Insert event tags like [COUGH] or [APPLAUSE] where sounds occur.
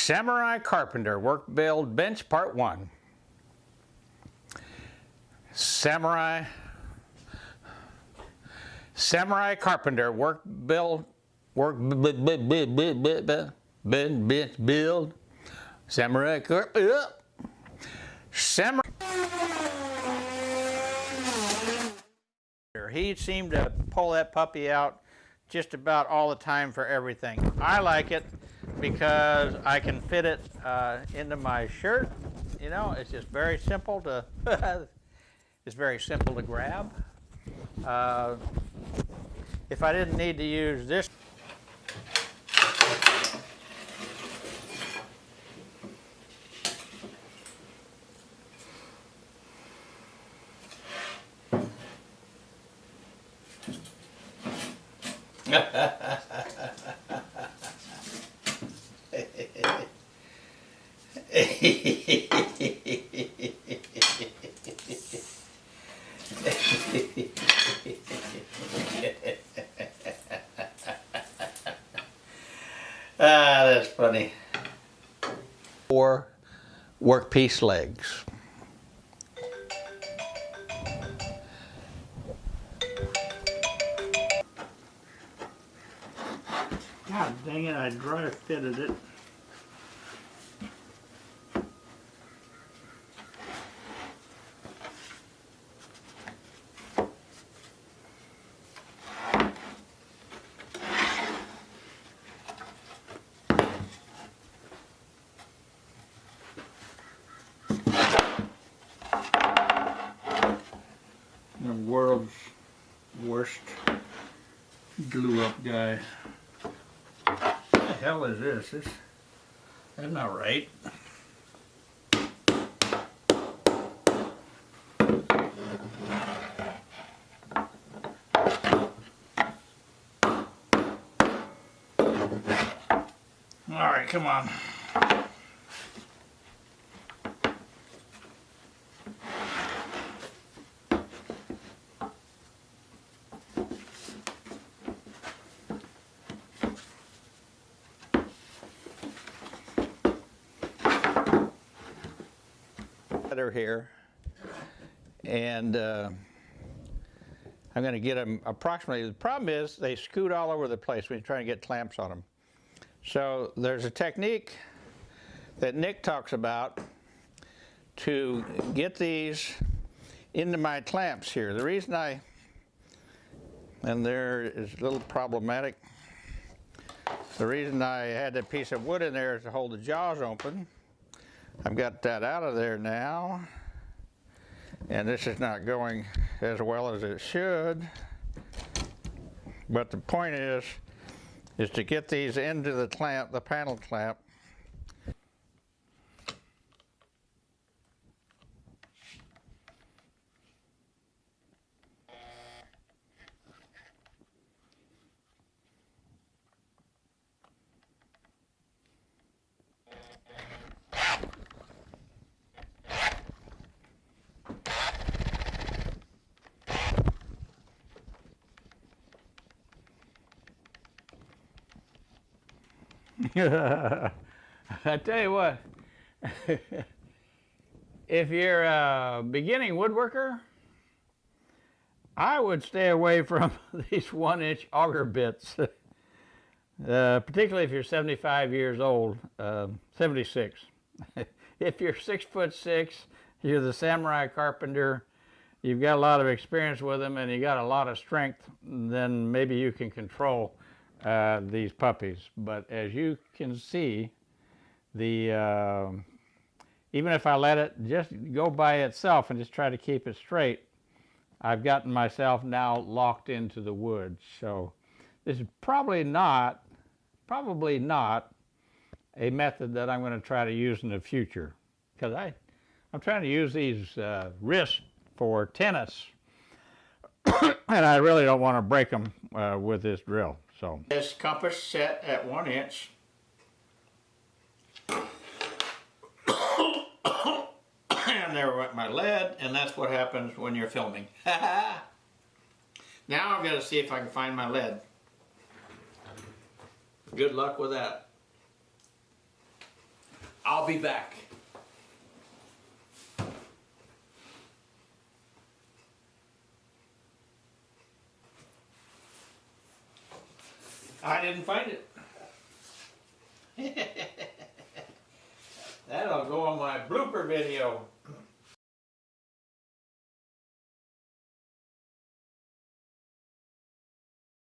Samurai Carpenter Work Build Bench Part 1. Samurai Samurai Carpenter Work Build Work Build. Bench Build Samurai Carpenter Samurai He seemed to pull that puppy out just about all the time for everything. I like it because I can fit it uh, into my shirt. You know, it's just very simple to, [LAUGHS] it's very simple to grab. Uh, if I didn't need to use this [LAUGHS] ah, that's funny. Four workpiece legs. God dang it, I dry fitted it. The world's worst glue up guy. What the hell is this? This that's not right. All right, come on. Here and uh, I'm going to get them approximately. The problem is they scoot all over the place when you try to get clamps on them. So there's a technique that Nick talks about to get these into my clamps here. The reason I, and there is a little problematic, the reason I had that piece of wood in there is to hold the jaws open. I've got that out of there now. And this is not going as well as it should. But the point is is to get these into the clamp the panel clamp [LAUGHS] I tell you what, [LAUGHS] if you're a beginning woodworker, I would stay away from [LAUGHS] these one inch auger bits, uh, particularly if you're 75 years old, uh, 76. if you're six foot six, you're the samurai carpenter, you've got a lot of experience with them and you got a lot of strength, then maybe you can control uh, these puppies. But as you can see, the uh, even if I let it just go by itself and just try to keep it straight, I've gotten myself now locked into the wood. So this is probably not, probably not a method that I'm going to try to use in the future because I, I'm trying to use these uh, wrists for tennis [COUGHS] and I really don't want to break them uh, with this drill. So this compass set at one inch. and there went my lead, and that's what happens when you're filming. [LAUGHS] now I've got to see if I can find my lead. Good luck with that. I'll be back. I didn't find it. [LAUGHS] That'll go on my blooper video.